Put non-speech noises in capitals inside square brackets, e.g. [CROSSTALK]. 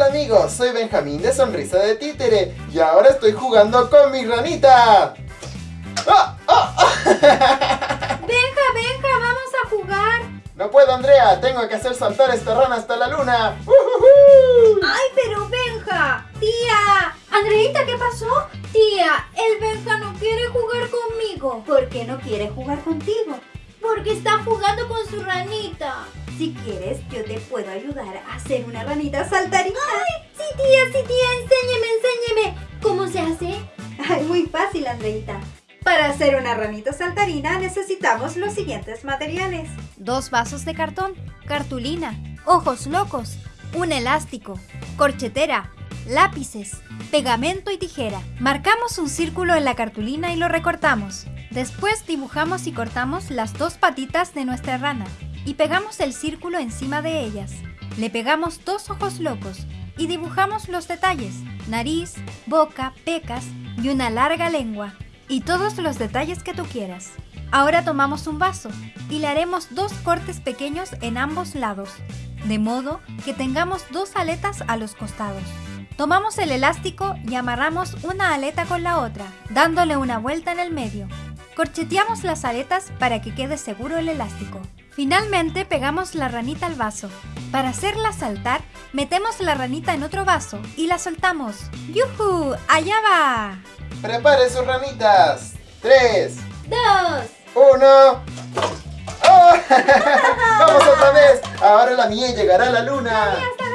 Hola amigos, soy Benjamín de Sonrisa de Títere y ahora estoy jugando con mi ranita. ¡Ah! ¡Ah! ¡Ah! [LAUGHS] Benja, Benja, vamos a jugar. No puedo Andrea, tengo que hacer saltar esta rana hasta la luna. ¡Ujujú! Ay, pero Benja. Tía. Andreita, ¿qué pasó? Tía, el Benja no quiere jugar conmigo. ¿Por qué no quiere jugar contigo? Porque está jugando con su ranita. Si quieres, yo te puedo ayudar a hacer una ranita saltarina. ¡Ay! Sí, tía, sí, tía, enséñeme, enséñeme. ¿Cómo se hace? Ay, muy fácil, Andreita. Para hacer una ranita saltarina necesitamos los siguientes materiales. Dos vasos de cartón, cartulina, ojos locos, un elástico, corchetera, lápices, pegamento y tijera. Marcamos un círculo en la cartulina y lo recortamos. Después dibujamos y cortamos las dos patitas de nuestra rana y pegamos el círculo encima de ellas. Le pegamos dos ojos locos y dibujamos los detalles, nariz, boca, pecas y una larga lengua y todos los detalles que tú quieras. Ahora tomamos un vaso y le haremos dos cortes pequeños en ambos lados, de modo que tengamos dos aletas a los costados. Tomamos el elástico y amarramos una aleta con la otra, dándole una vuelta en el medio. Corcheteamos las aletas para que quede seguro el elástico. Finalmente pegamos la ranita al vaso. Para hacerla saltar, metemos la ranita en otro vaso y la soltamos. ¡Yujú! ¡Allá va! Prepare sus ranitas. Tres, ¡Dos! uno. ¡Oh! [LAUGHS] ¡Vamos otra vez! Ahora la mía llegará a la luna. ¡Hasta